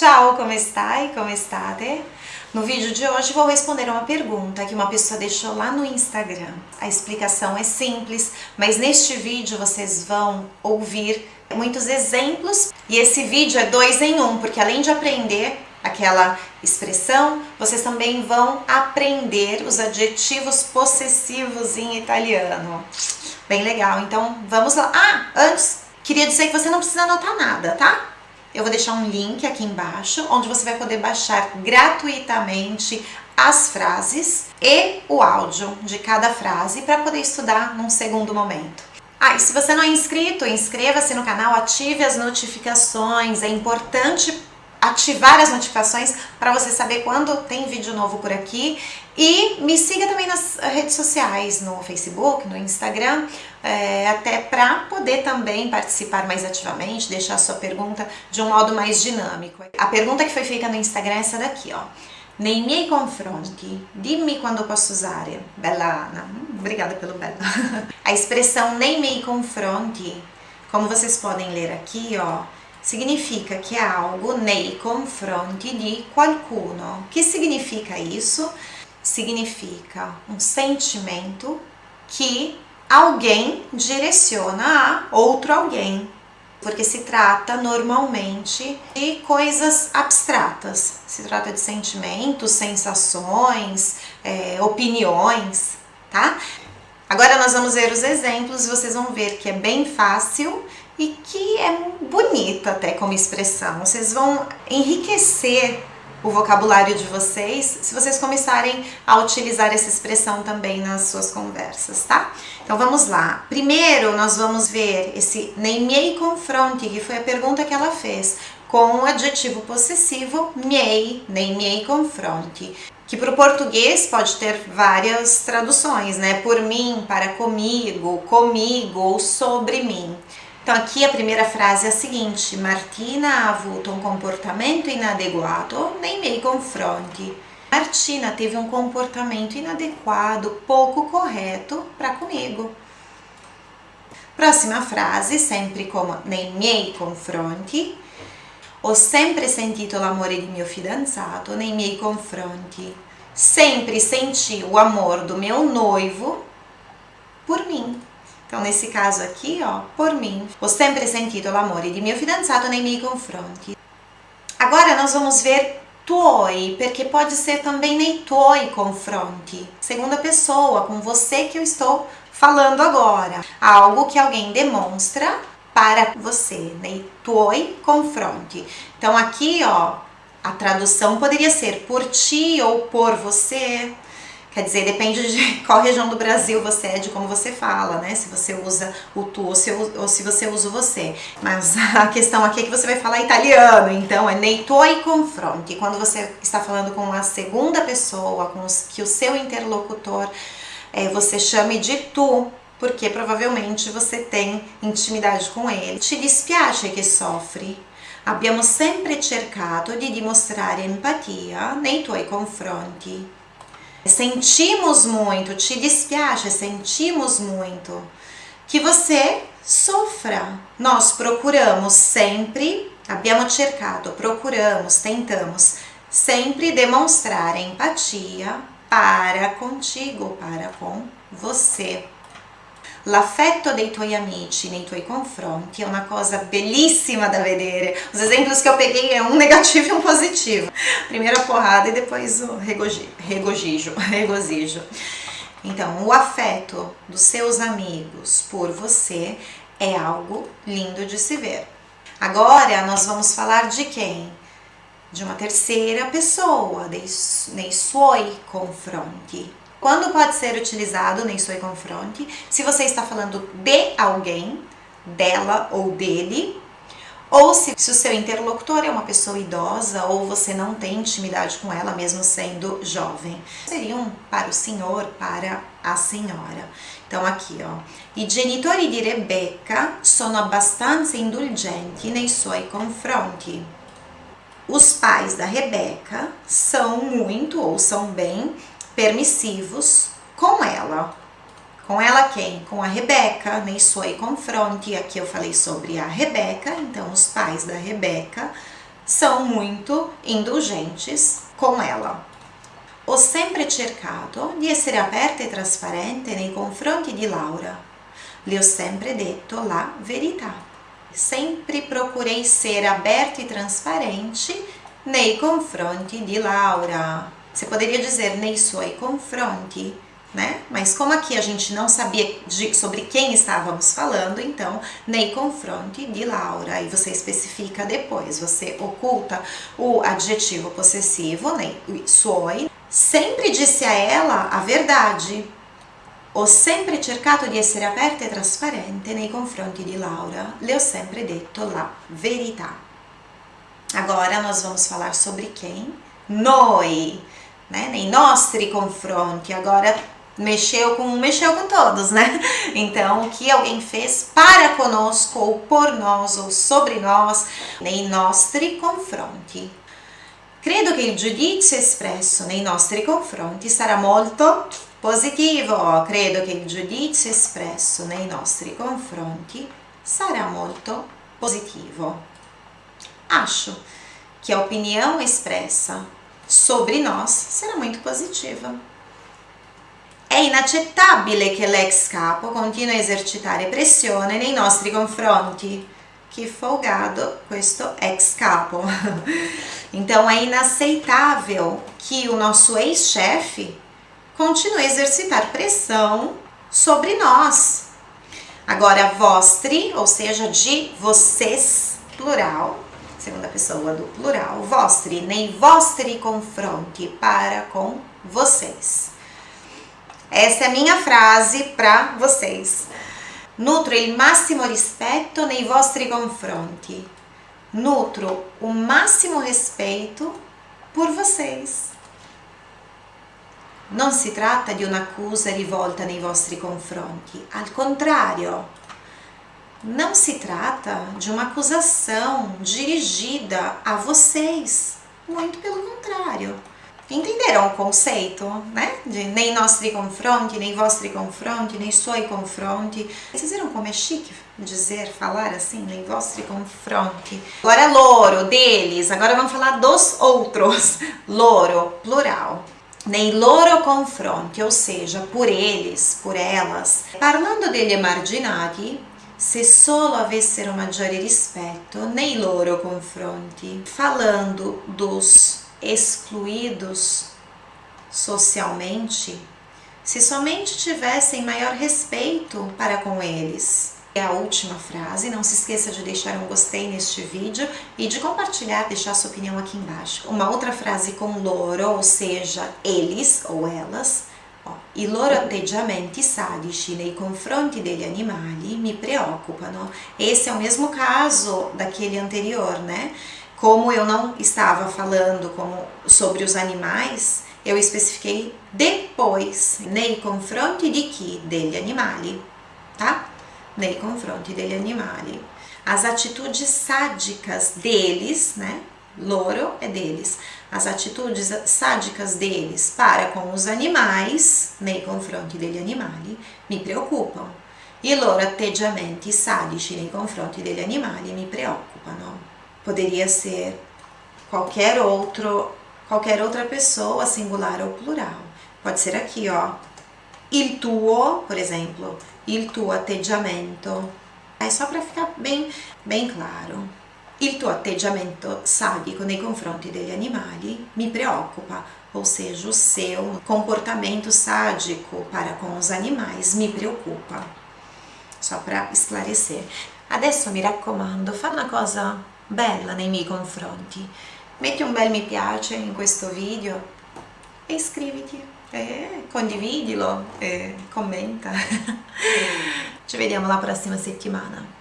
Ciao, come stai? Come state? No vídeo de hoje vou responder uma pergunta que uma pessoa deixou lá no Instagram. A explicação é simples, mas neste vídeo vocês vão ouvir muitos exemplos e esse vídeo é dois em um, porque além de aprender aquela expressão, vocês também vão aprender os adjetivos possessivos em italiano. Bem legal, então vamos lá. Ah, antes, queria dizer que você não precisa anotar nada, tá? Eu vou deixar um link aqui embaixo, onde você vai poder baixar gratuitamente as frases e o áudio de cada frase para poder estudar num segundo momento. Ah, e se você não é inscrito, inscreva-se no canal, ative as notificações, é importante ativar as notificações para você saber quando tem vídeo novo por aqui e me siga também nas redes sociais, no Facebook, no Instagram, é, até para poder também participar mais ativamente, deixar sua pergunta de um modo mais dinâmico. A pergunta que foi feita no Instagram é essa daqui, ó. Nei miei confronti, dimmi quando posso usare. Bella Ana, hum, obrigada pelo bella. A expressão nei miei confronti, como vocês podem ler aqui, ó, significa que é algo nei confronti di qualcuno. Que significa isso? Significa um sentimento que alguém direciona a outro alguém, porque se trata normalmente de coisas abstratas, se trata de sentimentos, sensações, é, opiniões, tá? Agora nós vamos ver os exemplos e vocês vão ver que é bem fácil e que é bonito até como expressão. Vocês vão enriquecer o vocabulário de vocês se vocês começarem a utilizar essa expressão também nas suas conversas, tá? Então vamos lá. Primeiro nós vamos ver esse nei miei confronti, que foi a pergunta que ela fez, com o adjetivo possessivo miei, nei miei confronti, que para o português pode ter várias traduções, né? Por mim, para comigo, comigo ou sobre mim. Então aqui a primeira frase é a seguinte, Martina ha avuto um comportamento inadeguato nei miei confronti. Martina teve um comportamento inadequado, pouco correto para comigo. Próxima frase, sempre como nei miei confronti. Ho sempre sentito l'amore di mio fidanzato nei miei confronti. Sempre senti o amor do meu noivo por mim. Então, nesse caso aqui, ó, por mim, ho sempre sentito l'amore di mio fidanzato nei miei confronti. Agora nós vamos ver tuoi, porque pode ser também nei tuoi confronti, segunda pessoa, com você que eu estou falando agora. Algo que alguém demonstra para você, nei tuoi confronti. Então aqui, ó, a tradução poderia ser por ti ou por você, Quer dizer, depende de qual região do Brasil você é, de como você fala, né? Se você usa o tu ou se, ou se você usa o você. Mas a questão aqui é que você vai falar italiano, então é nei tuoi confronti. Quando você está falando com a segunda pessoa, com os, que o seu interlocutor, é, você chame de tu, porque provavelmente você tem intimidade com ele. Ti dispiace che soffri? Abbiamo sempre cercato di dimostrare empatia nei tuoi confronti. Sentimos muito, te dispiace, sentimos muito que você sofra. Nós procuramos sempre, abbiamo cercato, procuramos, tentamos sempre demonstrar empatia para contigo, para com você. L'affetto dei tuoi amici nei tuoi confronti é uma coisa belíssima da vedere. Os exemplos que eu peguei é um negativo e um positivo. Primeiro a porrada e depois o regozijo. regozijo. Então, o afeto dos seus amigos por você é algo lindo de se ver. Agora nós vamos falar de quem? De uma terceira pessoa, nei suoi confronti. Quando pode ser utilizado nem soi confronte? Se você está falando de alguém, dela ou dele, ou se, se, o seu interlocutor é uma pessoa idosa ou você não tem intimidade com ela, mesmo sendo jovem. Seriam para o senhor, para a senhora. Então aqui, ó. I genitori di Rebecca sono abbastanza indulgenti nei suoi confronti. Os pais da Rebeca são muito ou são bem permissivos com ela. Com ela quem? Com a Rebeca, nei suoi confronti. Aqui eu falei sobre a Rebeca, então os pais da Rebeca são muito indulgentes com ela. Ho sempre cercato di essere aperta e trasparente nei confronti di Laura. Le ho sempre detto la verità. Sempre procurei ser aberto e transparente nei confronti di Laura. Você poderia dizer nei suoi confronti, né? Mas como aqui a gente não sabia de, sobre quem estávamos falando, então nei confronti di Laura. E você especifica depois, você oculta o adjetivo possessivo, nei suoi. Sempre disse a ela a verdade. Ho sempre cercato di essere aperta e trasparente nei confronti di Laura. Le ho sempre detto la verità. Agora nós vamos falar sobre quem? Noi, né? Nei nostri confronti. Agora mexeu com mexeu com todos, né? Então, o que alguém fez para conosco ou por nós ou sobre nós nei nostri confronti. Credo che il giudizio espresso nei nostri confronti sarà molto positivo. Credo che il giudizio espresso nei nostri confronti sarà molto positivo. Acho que a opinião expressa sobre nós será muito positiva. È inaccettabile che l'ex capo continui a esercitare pressione nei nostri confronti. Que folgado questo ex capo. Então é inaceitável que o nosso ex-chefe continue a exercitar pressão sobre nós. Agora, vostri, ou seja, de vocês, plural, segunda pessoa do plural, vostri, nei vostri confronti, para com vocês. Essa é a minha frase para vocês. Nutro il massimo rispetto nei vostri confronti. Nutro o máximo respeito por vocês. Non si tratta di un'accusa rivolta nei vostri confronti, al contrario, não se trata de uma acusação dirigida a vocês, muito pelo contrário. Entenderam o conceito, né? De nei nostri confronti, nei vostri confronti, nei suoi confronti. Vocês viram como é chique dizer, falar assim, nei vostri confronti? Agora loro, deles, agora vamos falar dos outros. Loro, plural nei loro confronti, ou seja, por eles, por elas. Parlando degli emarginati, se solo avessero maggiore rispetto nei loro confronti, falando dos excluídos socialmente, se somente tivessem maior respeito para com eles. É a última frase, não se esqueça de deixar um gostei neste vídeo e de compartilhar, deixar sua opinião aqui embaixo. Uma outra frase com loro, ou seja, eles ou elas, I loro atteggiamenti sadici nei confronti degli animali mi preoccupano. Esse é o mesmo caso daquele anterior, né? Como eu não estava falando como, sobre os animais, eu especifiquei depois, nei confronti di chi? Degli animali, tá? Nei confronti degli animali. As atitudes sádicas deles, né? Loro é deles as atitudes sádicas deles para com os animais, nei confronti degli animali, mi preoccupam. I loro atteggiamenti sadici nei confronti degli animali mi preoccupano. Poderia ser qualquer outro, qualquer outra pessoa, singular ou plural. Pode ser aqui, ó. Il tuo, por exemplo, il tuo atteggiamento. É só para ficar bem, bem claro. Il tuo atteggiamento sadico nei confronti degli animali mi preoccupa, ou seja, o seu comportamento sádico para com os animais mi preoccupa. Só para esclarecer. Adesso mi raccomando, fa una cosa bella nei miei confronti. Metti un bel mi piace in questo video e iscriviti, e condividilo, e commenta. Ci vediamo la prossima settimana.